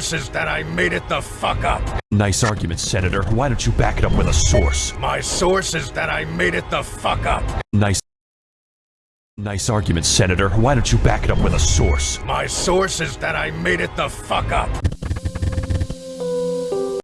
source that I made it the fuck up. Nice argument, Senator. Why don't you back it up with a source? My source is that I made it the fuck up. Nice. Nice argument, Senator. Why don't you back it up with a source? My source is that I made it the fuck up.